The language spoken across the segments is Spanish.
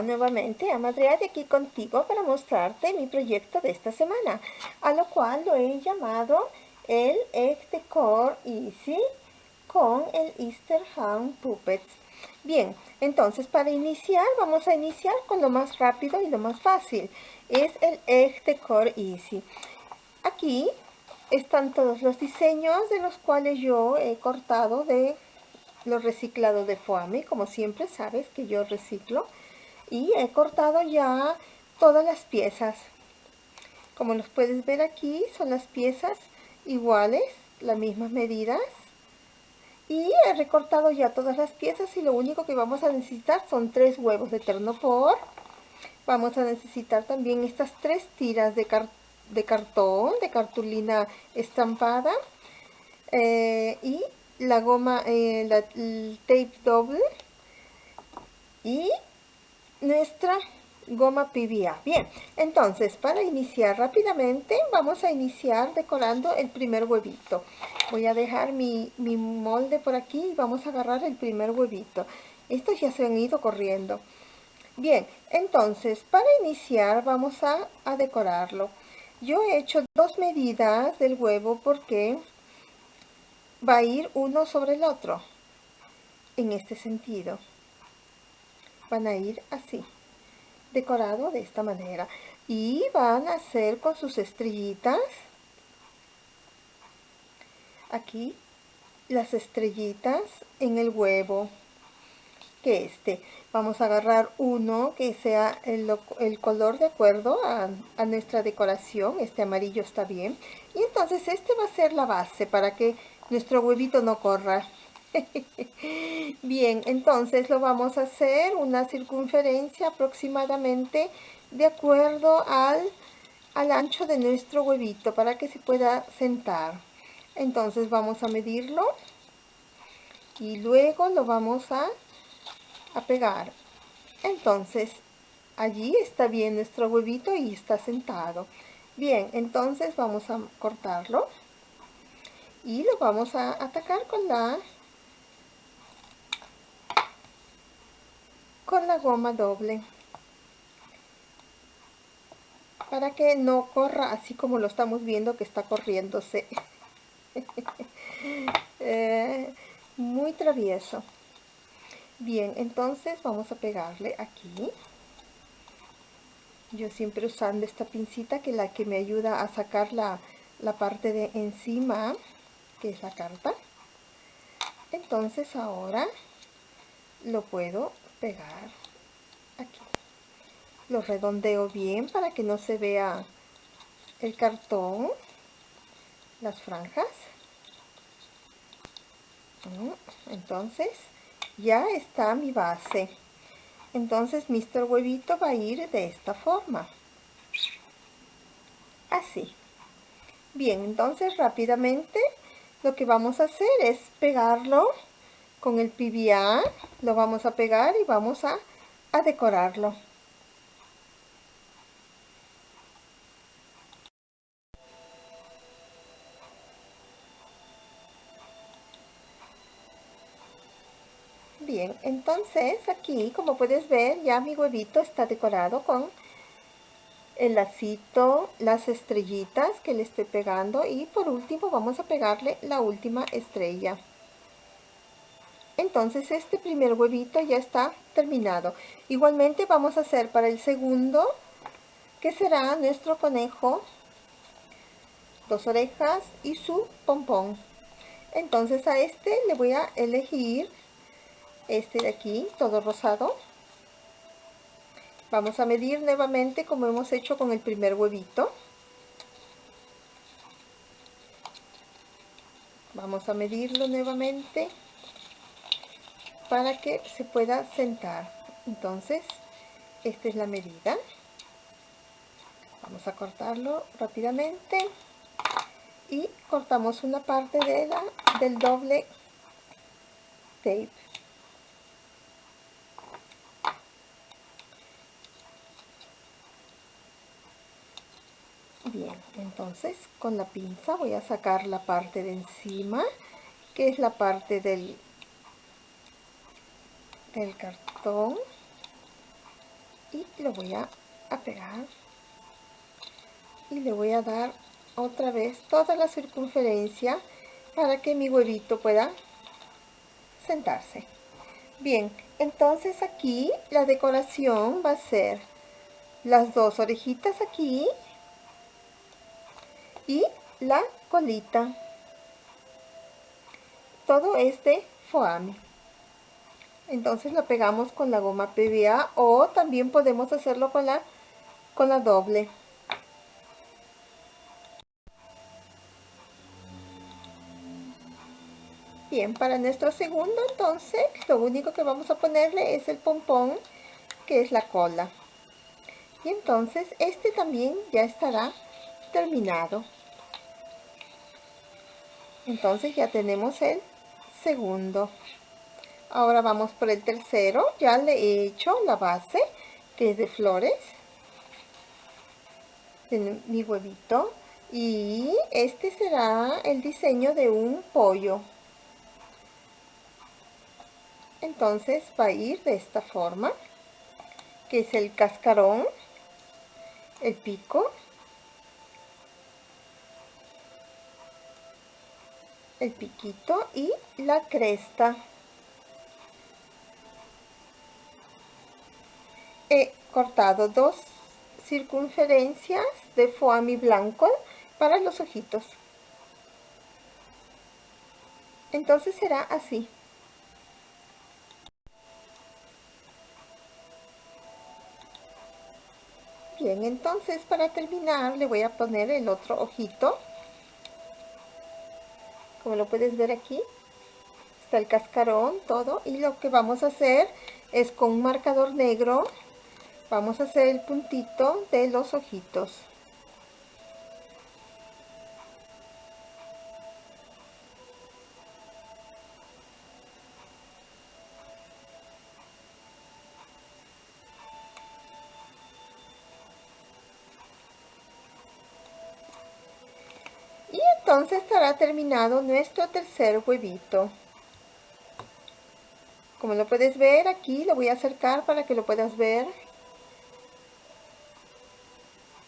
Nuevamente, Amadrea, de aquí contigo para mostrarte mi proyecto de esta semana, a lo cual lo he llamado el Egg Decor Easy con el Easter Ham Puppets. Bien, entonces para iniciar, vamos a iniciar con lo más rápido y lo más fácil. Es el Egg Decor Easy. Aquí están todos los diseños de los cuales yo he cortado de lo reciclado de foamy, como siempre sabes que yo reciclo. Y he cortado ya todas las piezas. Como los puedes ver aquí, son las piezas iguales, las mismas medidas. Y he recortado ya todas las piezas y lo único que vamos a necesitar son tres huevos de ternopor. Vamos a necesitar también estas tres tiras de, de cartón, de cartulina estampada. Eh, y la goma, eh, la, el tape doble y nuestra goma PVA. Bien, entonces para iniciar rápidamente vamos a iniciar decorando el primer huevito. Voy a dejar mi, mi molde por aquí y vamos a agarrar el primer huevito. Estos ya se han ido corriendo. Bien, entonces para iniciar vamos a, a decorarlo. Yo he hecho dos medidas del huevo porque va a ir uno sobre el otro en este sentido van a ir así decorado de esta manera y van a hacer con sus estrellitas aquí las estrellitas en el huevo que este vamos a agarrar uno que sea el, color de acuerdo a, nuestra decoración este amarillo está bien y entonces este va a ser la base para que nuestro huevito no corra. Bien, entonces lo vamos a hacer una circunferencia aproximadamente de acuerdo al, al ancho de nuestro huevito para que se pueda sentar. Entonces vamos a medirlo y luego lo vamos a, a pegar. Entonces allí está bien nuestro huevito y está sentado. Bien, entonces vamos a cortarlo y lo vamos a atacar con la con la goma doble para que no corra así como lo estamos viendo que está corriéndose. Eh, muy travieso. Bien entonces vamos a pegarle aquí. Yo siempre usando esta pincita que la que me ayuda a sacar la, la parte de encima que es la carta. Entonces ahora lo puedo pegar. Aquí. Lo redondeo bien para que no se vea el cartón las franjas. Entonces ya está mi base. Entonces Mr. Huevito va a ir de esta forma. Así. Bien entonces rápidamente lo que vamos a hacer es pegarlo con el PVA, lo vamos a pegar y vamos a, a decorarlo. Bien, entonces aquí como puedes ver ya mi huevito está decorado con el lacito, las estrellitas que le estoy pegando y por último vamos a pegarle la última estrella. Entonces este primer huevito ya está terminado. Igualmente vamos a hacer para el segundo, que será nuestro conejo, dos orejas y su pompón. Entonces a este le voy a elegir este de aquí, todo rosado Vamos a medir nuevamente como hemos hecho con el primer huevito. Vamos a medirlo nuevamente para que se pueda sentar. Entonces, esta es la medida. Vamos a cortarlo rápidamente y cortamos una parte de la, del doble tape. Bien, entonces con la pinza voy a sacar la parte de encima, que es la parte del, del cartón. y lo voy a, pegar y le voy a dar otra vez toda la circunferencia para que mi huevito pueda sentarse. Bien entonces aquí la decoración va a ser las dos orejitas aquí y la colita. Todo es de entonces la pegamos con la goma PVA o también podemos hacerlo con la con la doble Bien, para nuestro segundo entonces, lo único que vamos a ponerle es el pompón, que es la cola. Y entonces este también ya estará terminado. Entonces ya tenemos el segundo. Ahora vamos por el tercero. Ya le he hecho la base, que es de flores. Mi huevito. Y este será el diseño de un pollo entonces va a ir de esta forma que es el cascarón el pico el piquito y la cresta he cortado dos circunferencias de foamy blanco para los ojitos entonces será así Bien, entonces para terminar le voy a poner el otro ojito. Como lo puedes ver aquí, está el cascarón, todo. Y lo que vamos a hacer es con un marcador negro, vamos a hacer el puntito de los ojitos. entonces estará terminado nuestro tercer huevito. Como lo puedes ver aquí, lo voy a acercar para que lo puedas ver.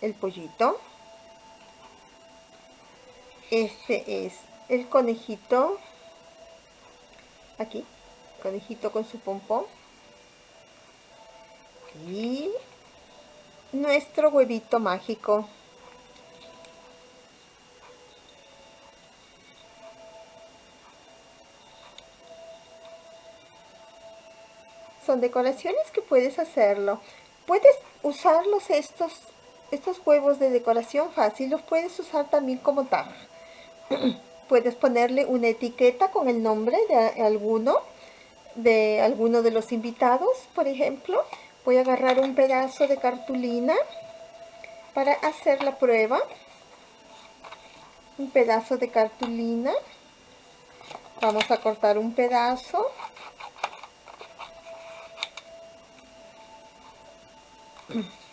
El pollito. Este es el conejito. Aquí, conejito con su pompón. Y nuestro huevito mágico. son decoraciones que puedes hacerlo. Puedes usarlos estos, estos huevos de decoración fácil, los puedes usar también como tal. puedes ponerle una etiqueta con el nombre de alguno, de alguno de los invitados, por ejemplo. Voy a agarrar un pedazo de cartulina para hacer la prueba. Un pedazo de cartulina. Vamos a cortar un pedazo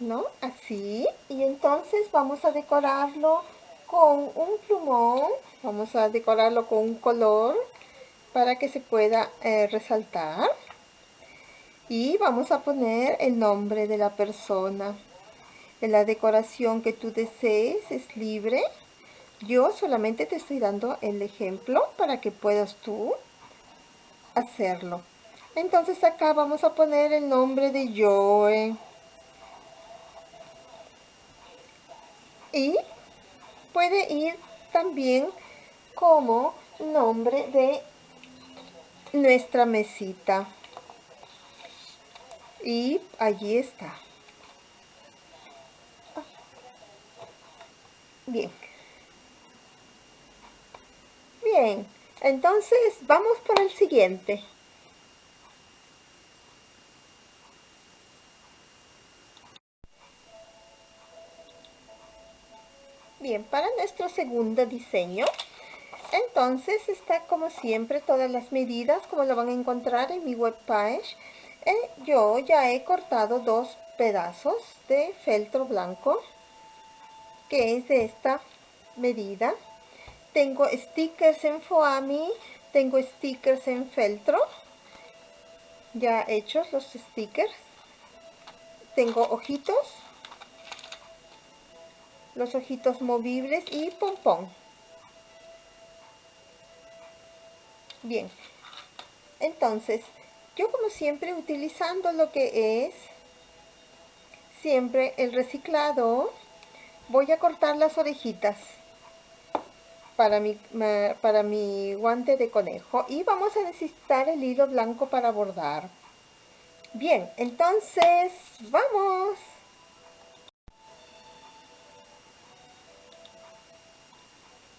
¿no? Así. Y entonces vamos a decorarlo con un plumón. Vamos a decorarlo con un color para que se pueda eh, resaltar. Y vamos a poner el nombre de la persona. En la decoración que tú desees es libre. Yo solamente te estoy dando el ejemplo para que puedas tú hacerlo. Entonces acá vamos a poner el nombre de Joe. Y puede ir también como nombre de nuestra mesita. Y allí está. Bien. Bien, entonces vamos por el siguiente. Para nuestro segundo diseño, entonces está como siempre todas las medidas, como lo van a encontrar en mi webpage. Eh, yo ya he cortado dos pedazos de feltro blanco que es de esta medida. Tengo stickers en Foami, tengo stickers en feltro, ya hechos los stickers. Tengo ojitos, los ojitos movibles y pompón. Bien, entonces, yo como siempre utilizando lo que es siempre el reciclado, voy a cortar las orejitas para mi, para mi guante de conejo y vamos a necesitar el hilo blanco para bordar. Bien, entonces, ¡vamos!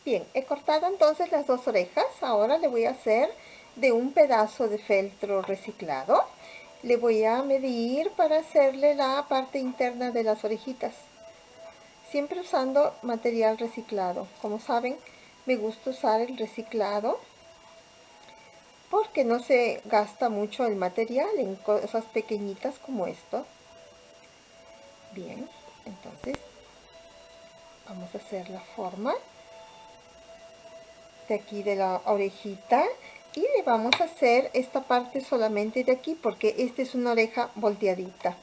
Bien, he cortado entonces las dos orejas. Ahora le voy a hacer de un pedazo de feltro reciclado. Le voy a medir para hacerle la parte interna de las orejitas. Siempre usando material reciclado. Como saben, me gusta usar el reciclado porque no se gasta mucho el material en cosas pequeñitas como esto. Bien, entonces vamos a hacer la forma de aquí de la orejita y le vamos a hacer esta parte solamente de aquí porque esta es una oreja volteadita.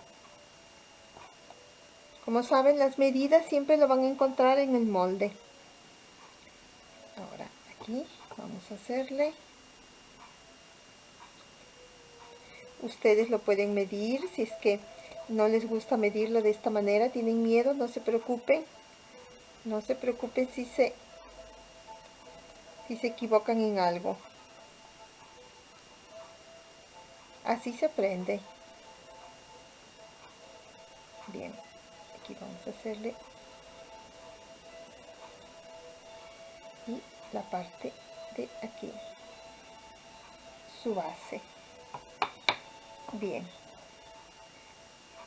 Como saben, las medidas siempre lo van a encontrar en el molde. Ahora aquí vamos a hacerle. Ustedes lo pueden medir si es que no les gusta medirlo de esta manera tienen miedo no se preocupen. No se preocupen si se si se equivocan en algo. Así se aprende. Bien aquí vamos a hacerle la parte de aquí su base. Bien.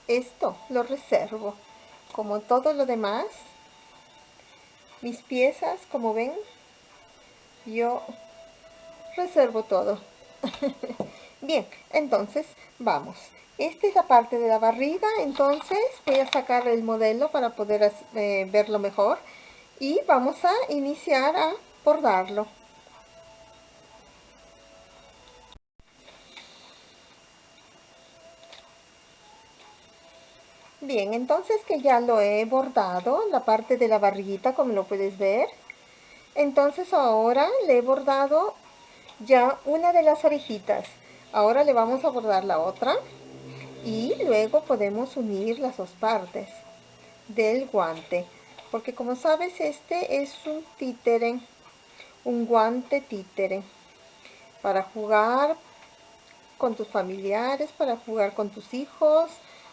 Esto lo reservo como todo lo demás. Mis piezas como ven yo reservo todo bien entonces vamos esta es la parte de la barriga entonces voy a sacar el modelo para poder eh, verlo mejor y vamos a iniciar a bordarlo. Bien, entonces que ya lo he bordado, la parte de la barriguita, como lo puedes ver. Entonces ahora le he bordado ya una de las orejitas. Ahora le vamos a bordar la otra. Y luego podemos unir las dos partes del guante. Porque como sabes, este es un títere un guante títere para jugar con tus familiares, para jugar con tus hijos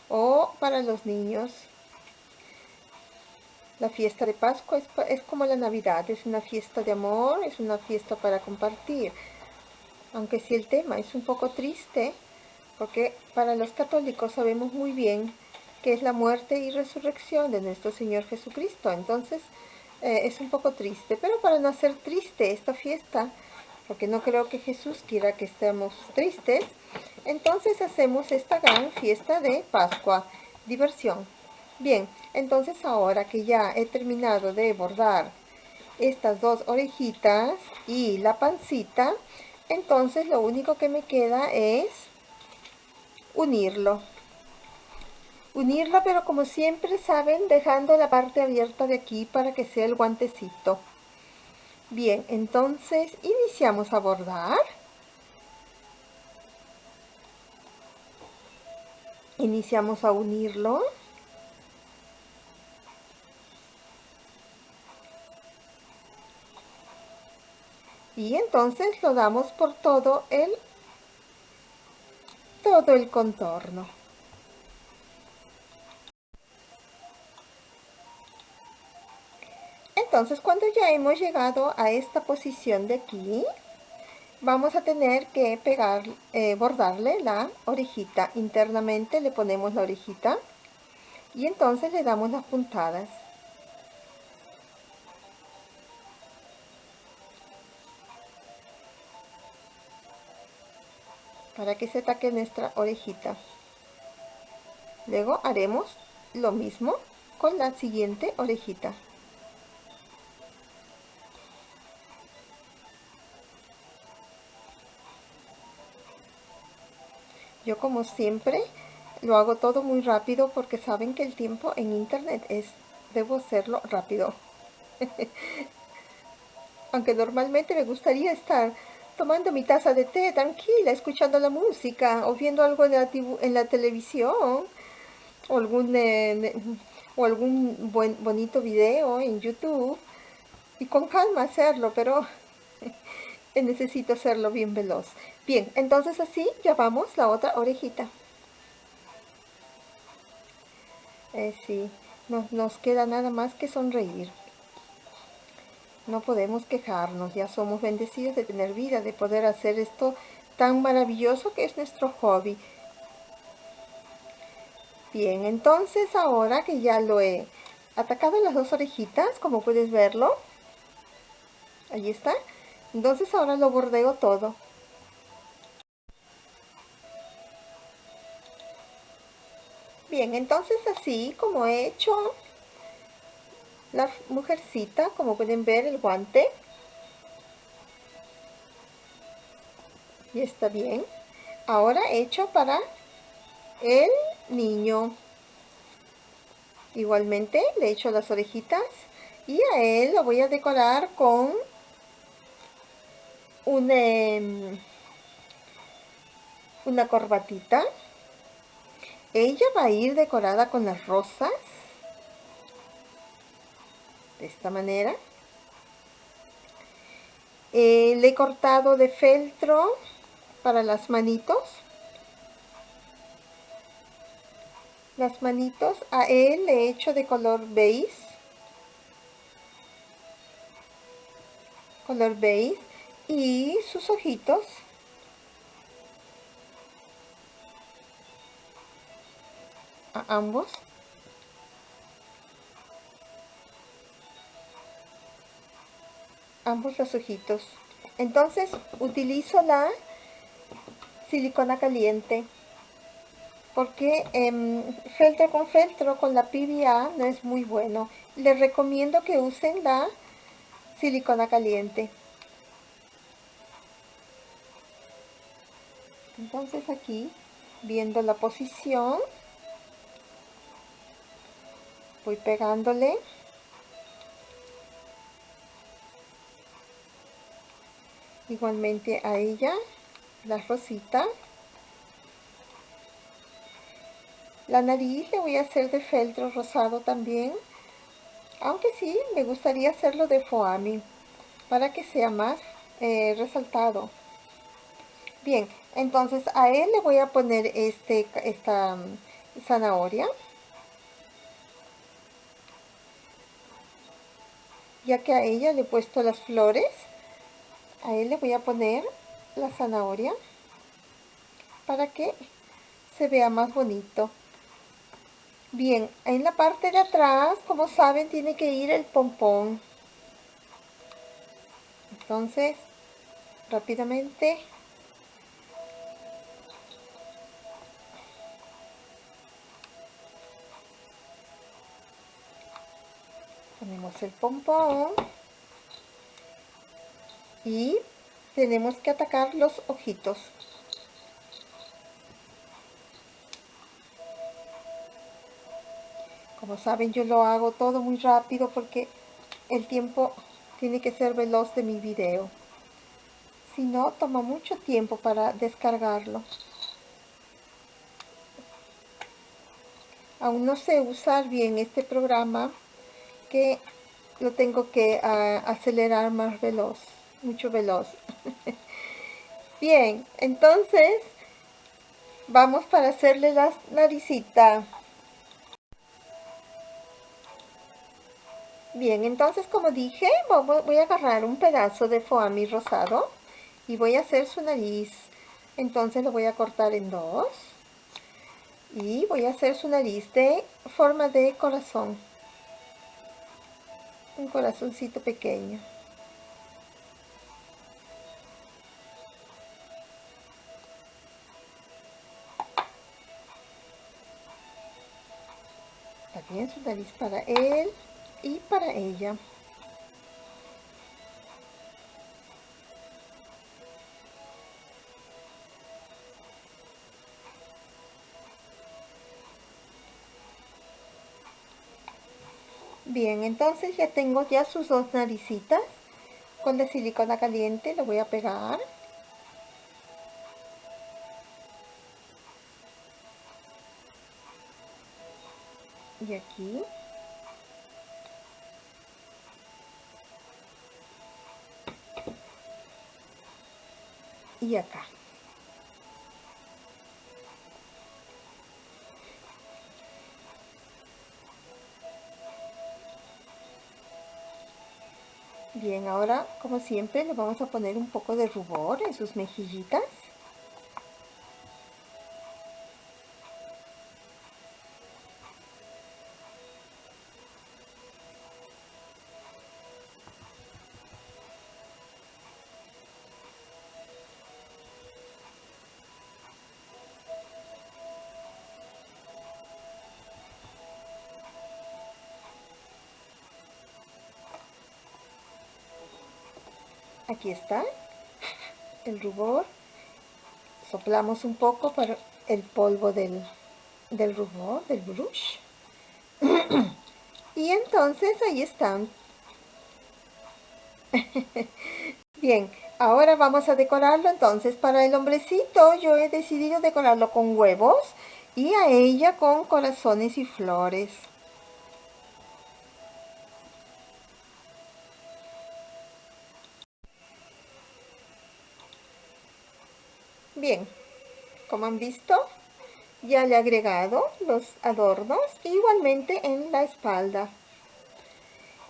o para los niños. La fiesta de Pascua es, como la Navidad, es una fiesta de amor, es una fiesta para compartir. Aunque si el tema es un poco triste, porque para los católicos sabemos muy bien que es la muerte y resurrección de nuestro Señor Jesucristo. Entonces, eh, es un poco triste, pero para no hacer triste esta fiesta, porque no creo que Jesús quiera que estemos tristes, entonces hacemos esta gran fiesta de Pascua, diversión. Bien, entonces ahora que ya he terminado de bordar estas dos orejitas y la pancita, entonces lo único que me queda es unirlo. Unirla pero como siempre saben dejando la parte abierta de aquí para que sea el guantecito. Bien entonces iniciamos a bordar. Iniciamos a unirlo y entonces lo damos por todo el todo el contorno Entonces, cuando ya hemos llegado a esta posición de aquí, vamos a tener que pegar, eh, bordarle la orejita. Internamente le ponemos la orejita y entonces le damos las puntadas. para que se taque nuestra orejita. Luego haremos lo mismo con la siguiente orejita. Yo como siempre lo hago todo muy rápido porque saben que el tiempo en internet es debo hacerlo rápido. Aunque normalmente me gustaría estar tomando mi taza de té tranquila, escuchando la música o viendo algo en la, en la televisión o algún, eh, o algún buen, bonito video en YouTube y con calma hacerlo, pero necesito hacerlo bien veloz. Bien, entonces así ya vamos la otra orejita. Eh, sí, no, nos queda nada más que sonreír. No podemos quejarnos, ya somos bendecidos de tener vida, de poder hacer esto tan maravilloso que es nuestro hobby. Bien, entonces ahora que ya lo he atacado las dos orejitas, como puedes verlo, ahí está, entonces ahora lo bordeo todo. Bien, entonces así como he hecho la mujercita, como pueden ver el guante. Y está bien. Ahora he hecho para el niño. Igualmente le he hecho las orejitas y a él lo voy a decorar con una, em, una corbatita. Ella va a ir decorada con las rosas de esta manera. Eh, le he cortado de feltro para las manitos. Las manitos a él le he hecho de color beige. Color beige. Y sus ojitos. A ambos. Ambos los ojitos. Entonces utilizo la silicona caliente porque eh, feltro con feltro con la PVA no es muy bueno. Les recomiendo que usen la silicona caliente. Entonces aquí, viendo la posición, voy pegándole igualmente a ella la rosita. La nariz le voy a hacer de feltro rosado también. Aunque sí me gustaría hacerlo de foami para que sea más eh, resaltado. Bien entonces a él le voy a poner este esta mm, zanahoria. Ya que a ella le he puesto las flores a él le voy a poner la zanahoria para que se vea más bonito. Bien en la parte de atrás como saben tiene que ir el pompón. Entonces rápidamente ponemos el pompón y tenemos que atacar los ojitos. Como saben yo lo hago todo muy rápido porque el tiempo tiene que ser veloz de mi video. Si no toma mucho tiempo para descargarlo. Aún no sé usar bien este programa que lo tengo que ah, acelerar más veloz mucho veloz. Bien, entonces vamos para hacerle la naricita. Bien, entonces como dije, voy a agarrar un pedazo de foamy rosado y voy a hacer su nariz. Entonces lo voy a cortar en dos y voy a hacer su nariz de forma de corazón. Un corazoncito pequeño. en su nariz para él y para ella. Bien, entonces ya tengo ya sus dos naricitas. Con la silicona caliente lo voy a pegar. Y aquí. Y acá. Bien, ahora, como siempre, le vamos a poner un poco de rubor en sus mejillitas. Aquí está. El rubor. Soplamos un poco para el polvo del, del rubor, del brush. Y entonces ahí están. Bien, ahora vamos a decorarlo entonces para el hombrecito. Yo he decidido decorarlo con huevos y a ella con corazones y flores Bien, como han visto, ya le he agregado los adornos igualmente en la espalda.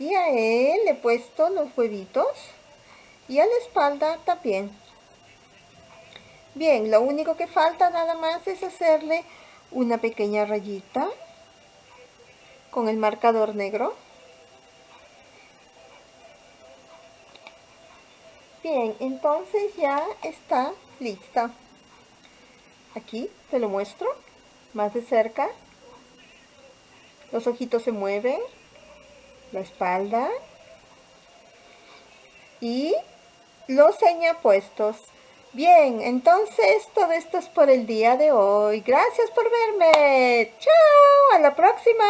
Y a él le he puesto los huevitos y a la espalda también. Bien, lo único que falta nada más es hacerle una pequeña rayita con el marcador negro. Bien, entonces ya está lista. Aquí te lo muestro más de cerca. Los ojitos se mueven, la espalda y los puestos Bien, entonces todo esto es por el día de hoy. Gracias por verme. Chao, a la próxima.